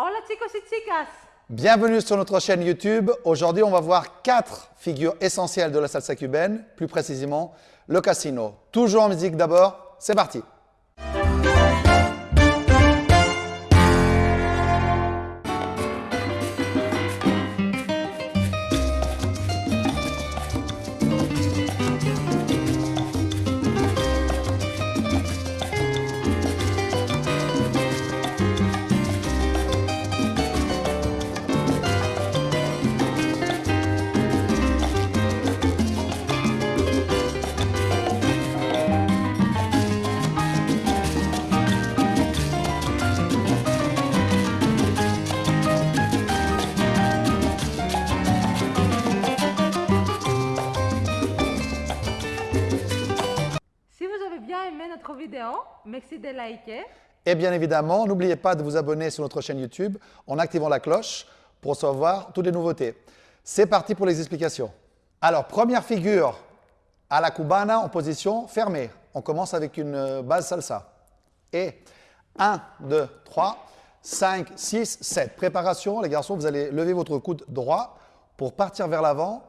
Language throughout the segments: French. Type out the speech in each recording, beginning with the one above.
Hola chicos y chicas. Bienvenue sur notre chaîne YouTube. Aujourd'hui, on va voir quatre figures essentielles de la salsa cubaine, plus précisément le casino. Toujours en musique d'abord, c'est parti. Merci de liker. Et bien évidemment, n'oubliez pas de vous abonner sur notre chaîne YouTube en activant la cloche pour recevoir toutes les nouveautés. C'est parti pour les explications. Alors, première figure à la cubana en position fermée. On commence avec une euh, base salsa. Et 1, 2, 3, 5, 6, 7. Préparation, les garçons, vous allez lever votre coude droit pour partir vers l'avant.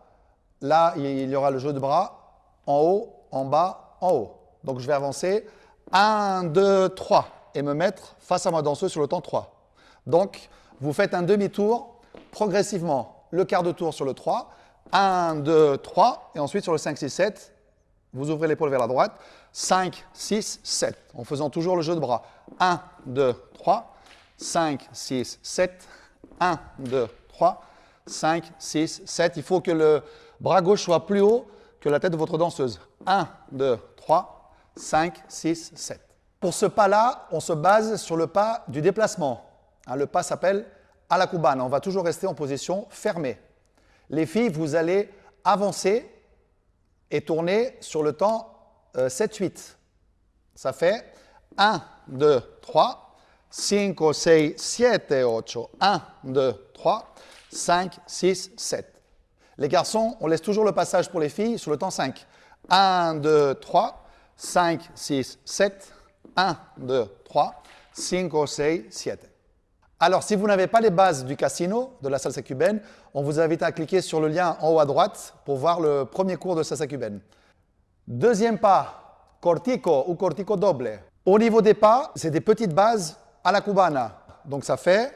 Là, il y aura le jeu de bras en haut, en bas, en haut. Donc, je vais avancer. 1, 2, 3 et me mettre face à ma danseuse sur le temps 3. Donc, vous faites un demi-tour progressivement. Le quart de tour sur le 3. 1, 2, 3. Et ensuite, sur le 5, 6, 7, vous ouvrez l'épaule vers la droite. 5, 6, 7. En faisant toujours le jeu de bras. 1, 2, 3. 5, 6, 7. 1, 2, 3. 5, 6, 7. Il faut que le bras gauche soit plus haut que la tête de votre danseuse. 1, 2, 3, 5, 6, 7. Pour ce pas-là, on se base sur le pas du déplacement. Hein, le pas s'appelle à la cubane. On va toujours rester en position fermée. Les filles, vous allez avancer et tourner sur le temps euh, 7-8. Ça fait 1, 2, 3, 5, 6, 7, 8. 1, 2, 3, 5, 6, 7. Les garçons, on laisse toujours le passage pour les filles sur le temps 5. 1, 2, 3, 5, 6, 7. 1, 2, 3, 5, 6, 7. Alors, si vous n'avez pas les bases du casino, de la salsa cubaine, on vous invite à cliquer sur le lien en haut à droite pour voir le premier cours de salsa cubaine. Deuxième pas, cortico ou cortico doble. Au niveau des pas, c'est des petites bases à la cubana. Donc ça fait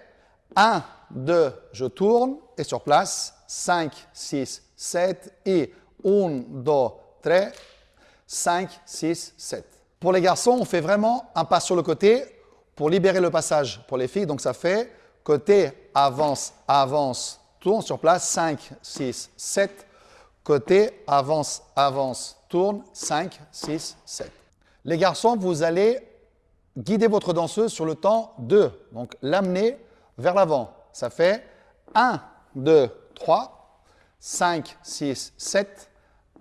1, 2, je tourne et sur place, 5, 6, 7 et 1, 2, 3, 5, 6, 7. Pour les garçons, on fait vraiment un pas sur le côté pour libérer le passage pour les filles. Donc ça fait côté, avance, avance, tourne sur place, 5, 6, 7. Côté, avance, avance, tourne, 5, 6, 7. Les garçons, vous allez guider votre danseuse sur le temps 2. Donc l'amener vers l'avant. Ça fait 1, 2, 3, 5, 6, 7.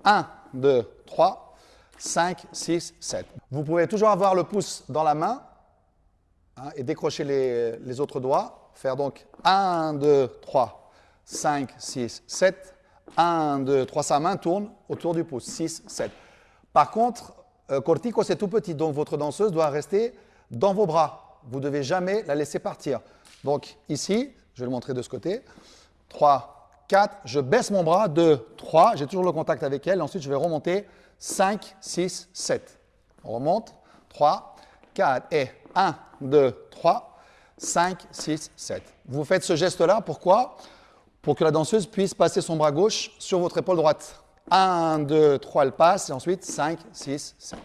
1, 2, 3, 5, 6, 7. Vous pouvez toujours avoir le pouce dans la main hein, et décrocher les, les autres doigts. Faire donc 1, 2, 3, 5, 6, 7. 1, 2, 3, sa main tourne autour du pouce. 6, 7. Par contre, euh, cortico, c'est tout petit, donc votre danseuse doit rester dans vos bras. Vous ne devez jamais la laisser partir. Donc ici, je vais le montrer de ce côté. 3, 4, je baisse mon bras. 2, 3, j'ai toujours le contact avec elle. Ensuite, je vais remonter. 5, 6, 7. On remonte. 3, 4 et 1, 2, 3, 5, 6, 7. Vous faites ce geste-là, pourquoi? Pour que la danseuse puisse passer son bras gauche sur votre épaule droite. 1, 2, 3, elle passe, et ensuite 5, 6, 7.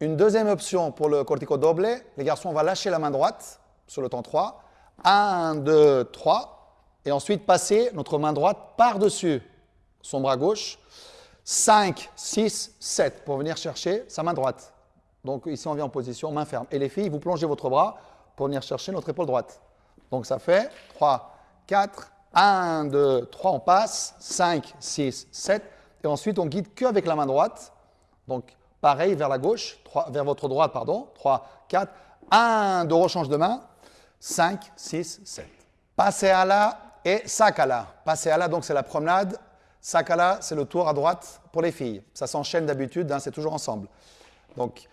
Une deuxième option pour le cortico doble, les garçons, on va lâcher la main droite sur le temps 3. 1, 2, 3, et ensuite passer notre main droite par-dessus son bras gauche. 5, 6, 7 pour venir chercher sa main droite. Donc ici, on vient en position main ferme. Et les filles, vous plongez votre bras pour venir chercher notre épaule droite. Donc ça fait 3, 4, 1, 2, 3, on passe, 5, 6, 7. Et ensuite, on guide que avec la main droite. Donc pareil vers la gauche, 3, vers votre droite, pardon. 3, 4, 1, 2, rechange de main. 5, 6, 7. Passeala et Sakala. Passeala, donc c'est la promenade. Sakala, c'est le tour à droite pour les filles. Ça s'enchaîne d'habitude, hein, c'est toujours ensemble. Donc,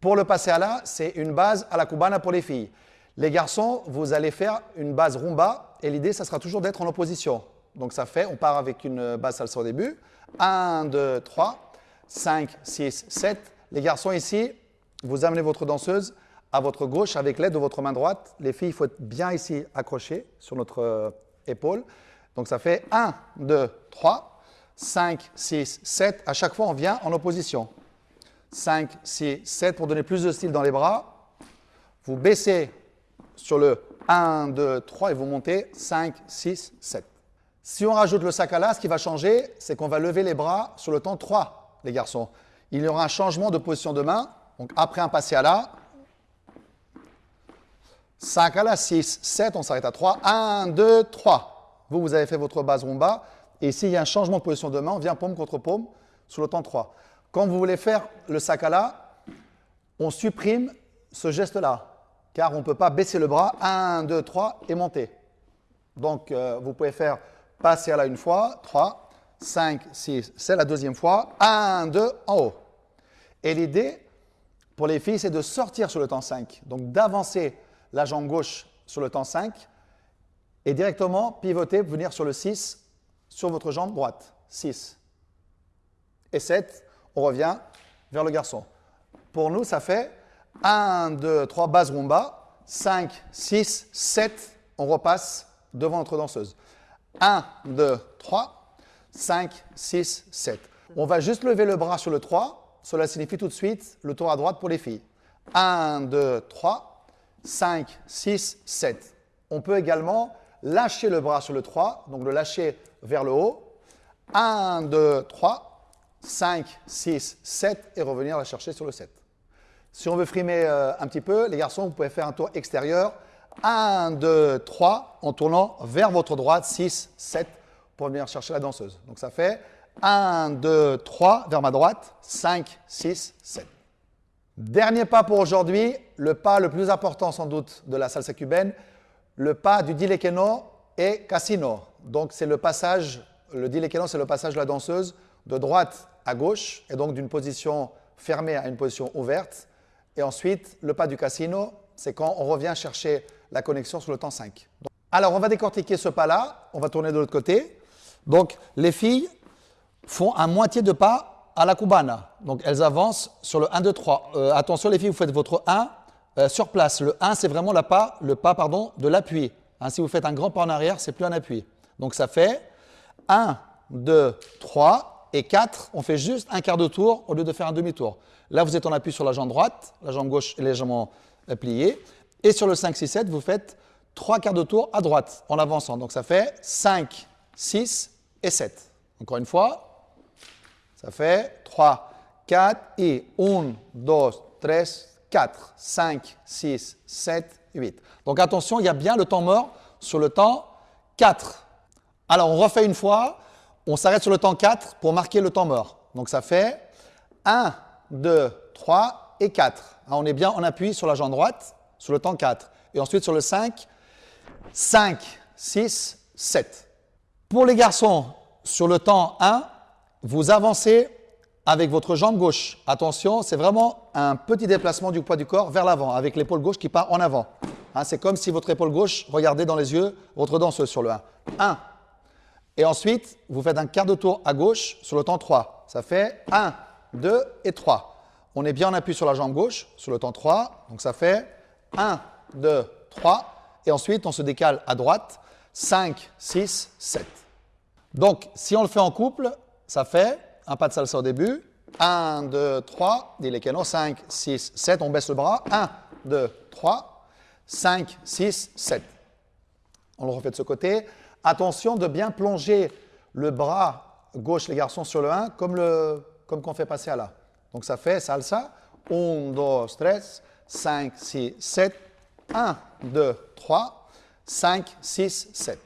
pour le Passeala, c'est une base à la cubana pour les filles. Les garçons, vous allez faire une base rumba et l'idée, ça sera toujours d'être en opposition. Donc ça fait, on part avec une base salsa au début. 1, 2, 3, 5, 6, 7. Les garçons ici, vous amenez votre danseuse à votre gauche avec l'aide de votre main droite. Les filles, il faut être bien ici accrochées sur notre euh, épaule. Donc ça fait 1, 2, 3, 5, 6, 7. À chaque fois, on vient en opposition. 5, 6, 7 pour donner plus de style dans les bras. Vous baissez sur le 1, 2, 3 et vous montez 5, 6, 7. Si on rajoute le sakala, ce qui va changer, c'est qu'on va lever les bras sur le temps 3, les garçons. Il y aura un changement de position de main. Donc après un passé à la, sakala 6, 7, on s'arrête à 3. 1, 2, 3. Vous, vous avez fait votre base rumba. Et s'il y a un changement de position de main, on vient paume contre paume sur le temps 3. Quand vous voulez faire le sakala, on supprime ce geste-là car on ne peut pas baisser le bras, 1, 2, 3 et monter. Donc, euh, vous pouvez faire passer à la une fois, 3, 5, 6, c'est la deuxième fois, 1, 2, en haut. Et l'idée, pour les filles, c'est de sortir sur le temps 5, donc d'avancer la jambe gauche sur le temps 5 et directement pivoter, venir sur le 6 sur votre jambe droite. 6. Et 7, on revient vers le garçon. Pour nous, ça fait 1, 2, 3, base rumba. 5, 6, 7, on repasse devant notre danseuse. 1, 2, 3, 5, 6, 7. On va juste lever le bras sur le 3. Cela signifie tout de suite le tour à droite pour les filles. 1, 2, 3, 5, 6, 7. On peut également lâcher le bras sur le 3, donc le lâcher vers le haut. 1, 2, 3, 5, 6, 7 et revenir la chercher sur le 7. Si on veut frimer euh, un petit peu, les garçons, vous pouvez faire un tour extérieur. 1, 2, 3, en tournant vers votre droite, 6, 7, pour venir chercher la danseuse. Donc ça fait 1, 2, 3, vers ma droite, 5, 6, 7. Dernier pas pour aujourd'hui, le pas le plus important sans doute de la salsa cubaine, le pas du dilequeno et casino. Donc c'est le passage, le dilequeno c'est le passage de la danseuse de droite à gauche et donc d'une position fermée à une position ouverte. Et ensuite, le pas du casino, c'est quand on revient chercher la connexion sur le temps 5. Alors, on va décortiquer ce pas-là. On va tourner de l'autre côté. Donc, les filles font un moitié de pas à la cubana. Donc, elles avancent sur le 1, 2, 3. attention, les filles, vous faites votre 1 euh, sur place. Le 1, c'est vraiment la pas, le pas pardon, de l'appui. Hein, si vous faites un grand pas en arrière, c'est plus un appui. Donc, ça fait 1, 2, 3 et 4. On fait juste un quart de tour au lieu de faire un demi-tour. Là, vous êtes en appui sur la jambe droite, la jambe gauche est légèrement pliée. Et sur le 5, 6, 7, vous faites trois quarts de tour à droite en avançant. Donc ça fait 5, 6 et 7. Encore une fois, ça fait 3, 4 et 1, 2, 3, 4, 5, 6, 7, 8. Donc attention, il y a bien le temps mort sur le temps 4. Alors on refait une fois, on s'arrête sur le temps 4 pour marquer le temps mort. Donc ça fait 1, 2, 3 et 4. Hein, on est bien en appui sur la jambe droite, sur le temps 4. Et ensuite sur le 5, 5, 6, 7. Pour les garçons, sur le temps 1, vous avancez avec votre jambe gauche. Attention, c'est vraiment un petit déplacement du poids du corps vers l'avant, avec l'épaule gauche qui part en avant. Hein, c'est comme si votre épaule gauche regardait dans les yeux votre danseuse sur le 1. 1. Et ensuite, vous faites un quart de tour à gauche sur le temps 3. Ça fait 1, 2 et 3. On est bien en appui sur la jambe gauche, sur le temps 3. Donc ça fait 1, 2, 3. Et ensuite, on se décale à droite. 5, 6, 7. Donc, si on le fait en couple, ça fait un pas de salsa au début. 1, 2, 3. Dis les canons. 5, 6, 7. On baisse le bras. 1, 2, 3. 5, 6, 7. On le refait de ce côté. Attention de bien plonger le bras gauche, les garçons, sur le 1, comme, le, comme qu'on fait passer à là. Donc ça fait salsa. 1, 2, 3, 5, 6, 7. 1, 2, 3, 5, 6, 7.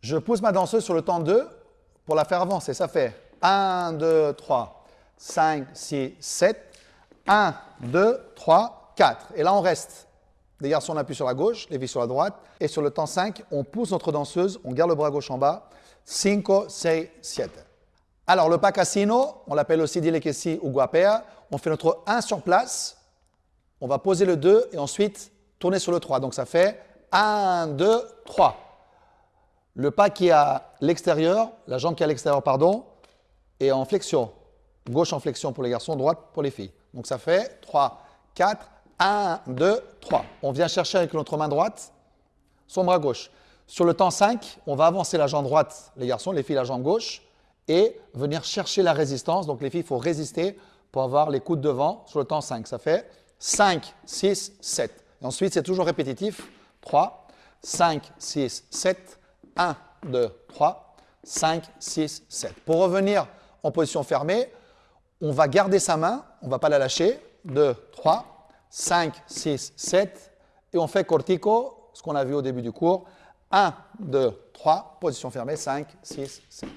Je pousse ma danseuse sur le temps 2 pour la faire avancer. Ça fait 1, 2, 3, 5, 6, 7. 1, 2, 3, 4. Et là, on reste. Les garçons, on appuie sur la gauche, les filles sur la droite. Et sur le temps 5, on pousse notre danseuse, on garde le bras gauche en bas. 5, 6, 7. Alors, le pas casino, on l'appelle aussi dilekesi ou guapea. On fait notre 1 sur place. On va poser le 2 et ensuite tournez sur le 3. Donc ça fait 1, 2, 3. Le pas qui est à l'extérieur, la jambe qui est à l'extérieur, pardon, est en flexion. Gauche en flexion pour les garçons, droite pour les filles. Donc ça fait 3, 4, 1, 2, 3. On vient chercher avec notre main droite son bras gauche. Sur le temps 5, on va avancer la jambe droite, les garçons, les filles la jambe gauche, et venir chercher la résistance. Donc les filles, il faut résister pour avoir les coudes devant sur le temps 5. Ça fait 5, 6, 7. Et ensuite, c'est toujours répétitif. 3, 5, 6, 7, 1, 2, 3, 5, 6, 7. Pour revenir en position fermée, on va garder sa main, on ne va pas la lâcher. 2, 3, 5, 6, 7. Et on fait cortico, ce qu'on a vu au début du cours. 1, 2, 3, position fermée, 5, 6, 7.